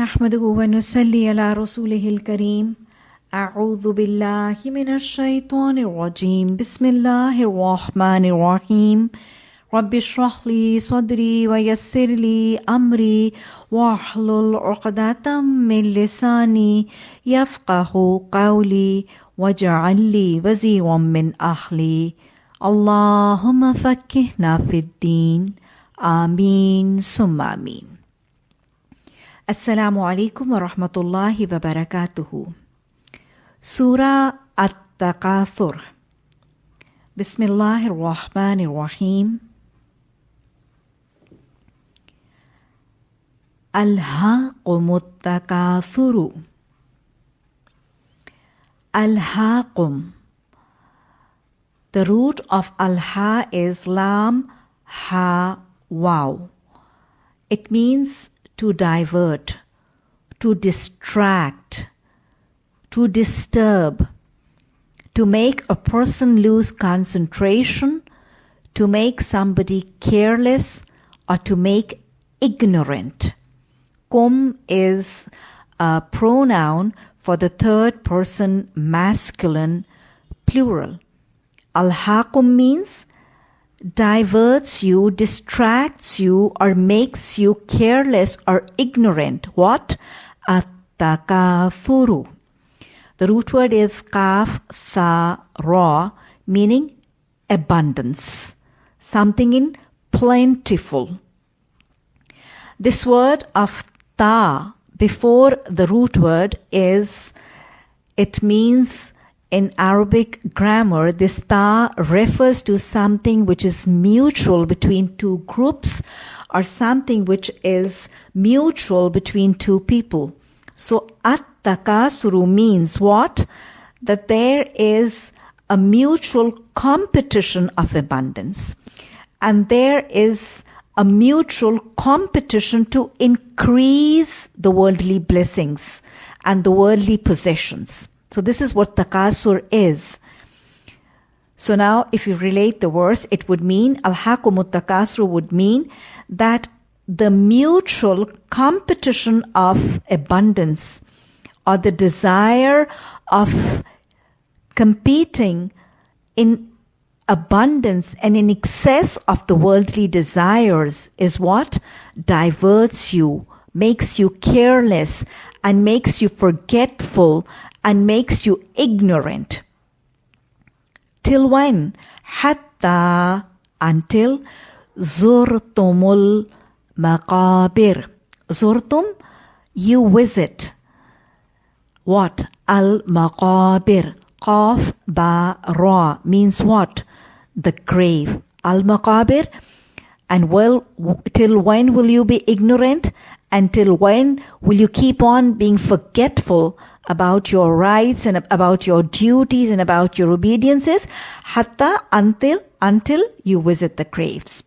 نحمده ونصلي على رسوله الكريم. أعوذ بالله من الشيطان الرجيم. بسم الله الرحمن الرحيم. رب اشرح لي صدري ويسر لي أمري واحلل عقدة من لساني يفقه قولي واجعل لي وزيرا من أهلي. اللهم فكهنا في الدين. آمين. ثم آمين. السلام عليكم ورحمة الله وبركاته. سورة التكاثر بسم الله الرحمن الرحيم. ألهاكم التكاثر ألهاكم The root of alha is lam ha wow. It means to divert, to distract, to disturb, to make a person lose concentration, to make somebody careless, or to make ignorant. Kum is a pronoun for the third person masculine plural. Alhaqum means diverts you, distracts you, or makes you careless or ignorant. What? Attakathuru. The root word is kaf sa ra, meaning abundance, something in plentiful. This word of ta before the root word is, it means in Arabic grammar, this ta refers to something which is mutual between two groups or something which is mutual between two people. So at-takasuru means what? That there is a mutual competition of abundance. And there is a mutual competition to increase the worldly blessings and the worldly possessions. So this is what takasur is. So now if you relate the verse, it would mean, al-hakumut takasur would mean that the mutual competition of abundance or the desire of competing in abundance and in excess of the worldly desires is what diverts you, makes you careless, and makes you forgetful and makes you ignorant. Till when? Hatta until zurtumul maqabir. Zurtum, you visit. What? Al maqabir. Qaf ba ra means what? The grave. Al maqabir. And well, till when will you be ignorant? Until when will you keep on being forgetful about your rights and about your duties and about your obediences? Hatta until until you visit the graves.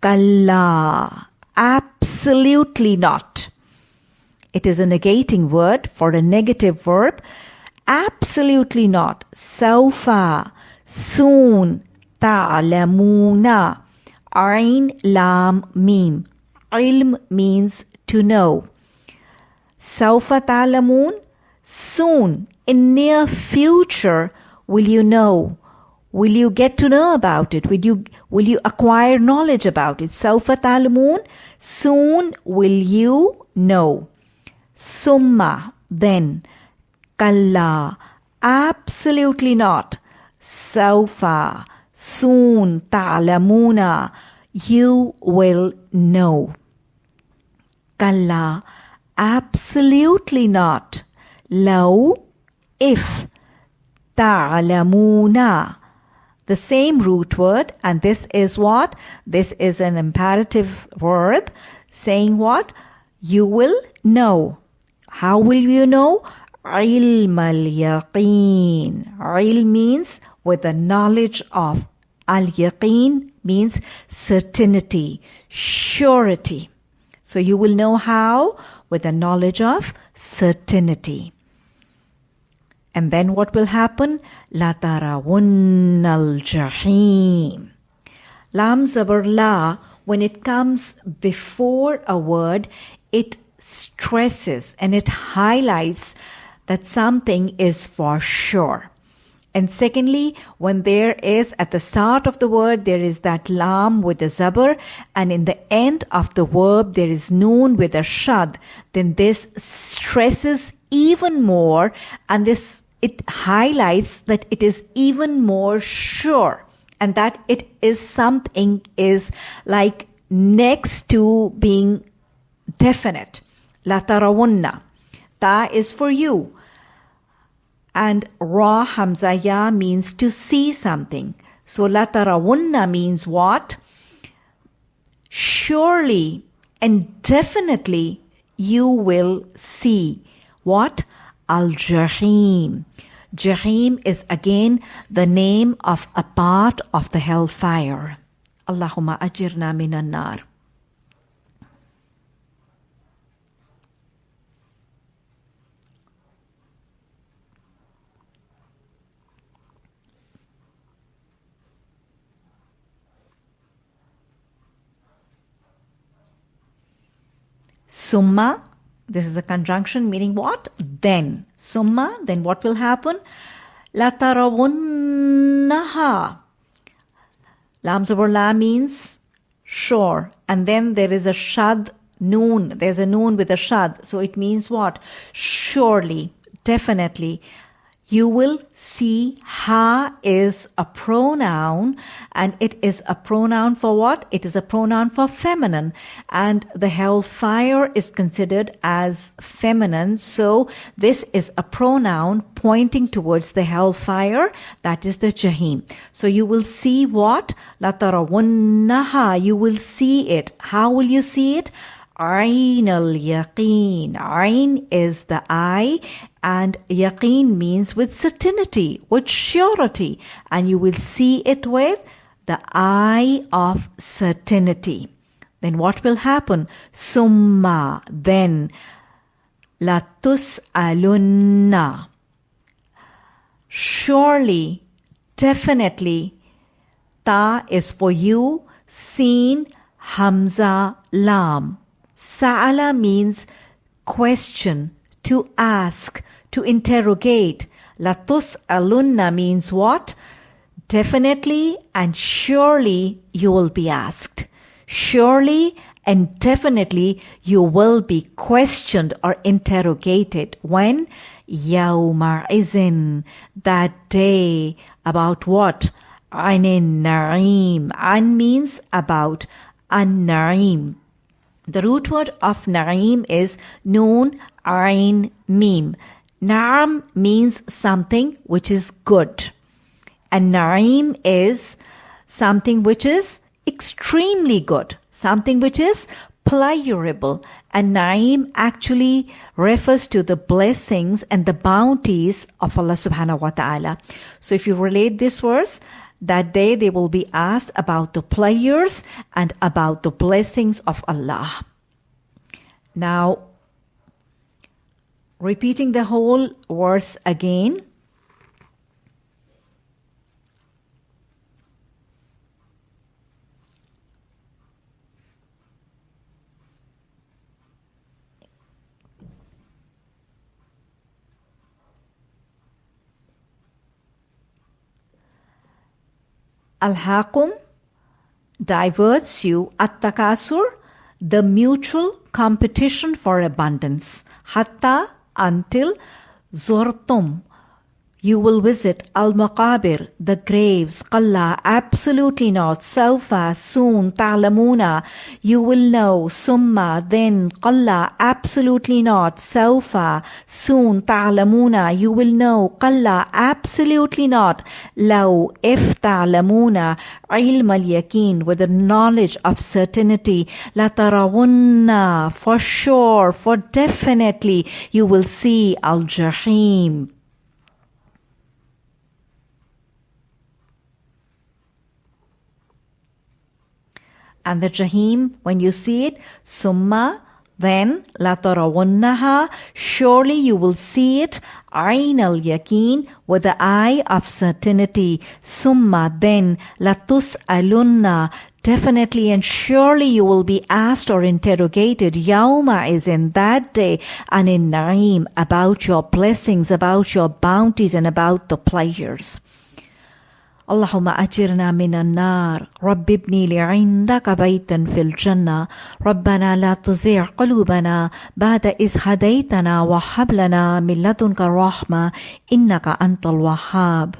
Kalla. Absolutely not. It is a negating word for a negative verb. Absolutely not. Saufa. Soon. Ta'lamuna. Ain lam mim. Ilm means to know. Saufa ta'lamun. Soon, in near future, will you know? Will you get to know about it? Will you, will you acquire knowledge about it? Saufa ta'lamun. Soon will you know. Summa, then. Kalla, absolutely not. Saufa, soon, ta'lamuna, you will know. Kalla, absolutely not. Law, if. Ta'lamuna, the same root word, and this is what? This is an imperative verb saying what? You will know. How will you know? Al yaqeen. Ilm means with the knowledge of. Al yaqeen means certainty, surety. So you will know how? With the knowledge of certainty. And then what will happen? La tarawun al jahim. Lam zabar la, when it comes before a word, it stresses and it highlights that something is for sure. And secondly, when there is at the start of the word, there is that lam with a zabar, and in the end of the verb, there is noon with a shad, then this stresses even more, and this, it highlights that it is even more sure, and that it is something is like next to being definite. La tarawunna. Ta is for you. And ra Hamzaya means to see something. So la tarawunna means what? Surely and definitely you will see. What? Al Jahim. Jahim is again the name of a part of the hellfire. Allahumma ajirna minan nar. Summa, this is a conjunction meaning what? Then. Summa, then what will happen? Latarawunnaha. Lam La means sure. And then there is a shad noon. There's a noon with a shad. So it means what? Surely, definitely you will see ha is a pronoun and it is a pronoun for what? It is a pronoun for feminine and the hellfire is considered as feminine. So this is a pronoun pointing towards the hellfire. That is the jahim. So you will see what? Latarawunnaha. You will see it. How will you see it? Ain al yaqeen. Ain is the eye and yaqeen means with certainty, with surety. And you will see it with the eye of certainty. Then what will happen? Summa, then. Latus alunna. Surely, definitely, ta is for you, seen, hamza, lam. Sa'ala means question, to ask, to interrogate. Latus alunna means what? Definitely and surely you will be asked. Surely and definitely you will be questioned or interrogated when Yawma izin that day about what? Anin Naim. An means about an Naim. The root word of Naim is Noon Ain Mim. Naam means something which is good. And Naim is something which is extremely good, something which is pleasurable. And Naim actually refers to the blessings and the bounties of Allah subhanahu wa ta'ala. So if you relate this verse, that day they will be asked about the pleasures and about the blessings of Allah. Now, repeating the whole verse again. Al-Haqum diverts you at takasur, the mutual competition for abundance. Hatta until Zortum you will visit Al Maqabir, the graves, Qalla, absolutely not, Sawfa, soon, Ta'lamuna, you will know, Summa, then, Qalla, absolutely not, Sawfa, soon, Ta'lamuna, you will know, Qalla, absolutely not, Law, if Ta'lamuna, Ilm al with the knowledge of certainty, La Tarawunna, for sure, for definitely, you will see Al Jahim. And the Jahim, when you see it, Summa, then Latarawunnaha, surely you will see it, Ain al Yakin, with the eye of certainty. Summa, then Latus alunna, Definitely and surely you will be asked or interrogated. Yauma is in that day and in Naim about your blessings, about your bounties and about the pleasures. اللهم أجرنا من النار. رب ابني لي عندك بيتا في الجنة. ربنا لا تزيع قلوبنا بعد إذ هديتنا وهب لنا من لدنك الرحمة. إنك أنت الوهاب.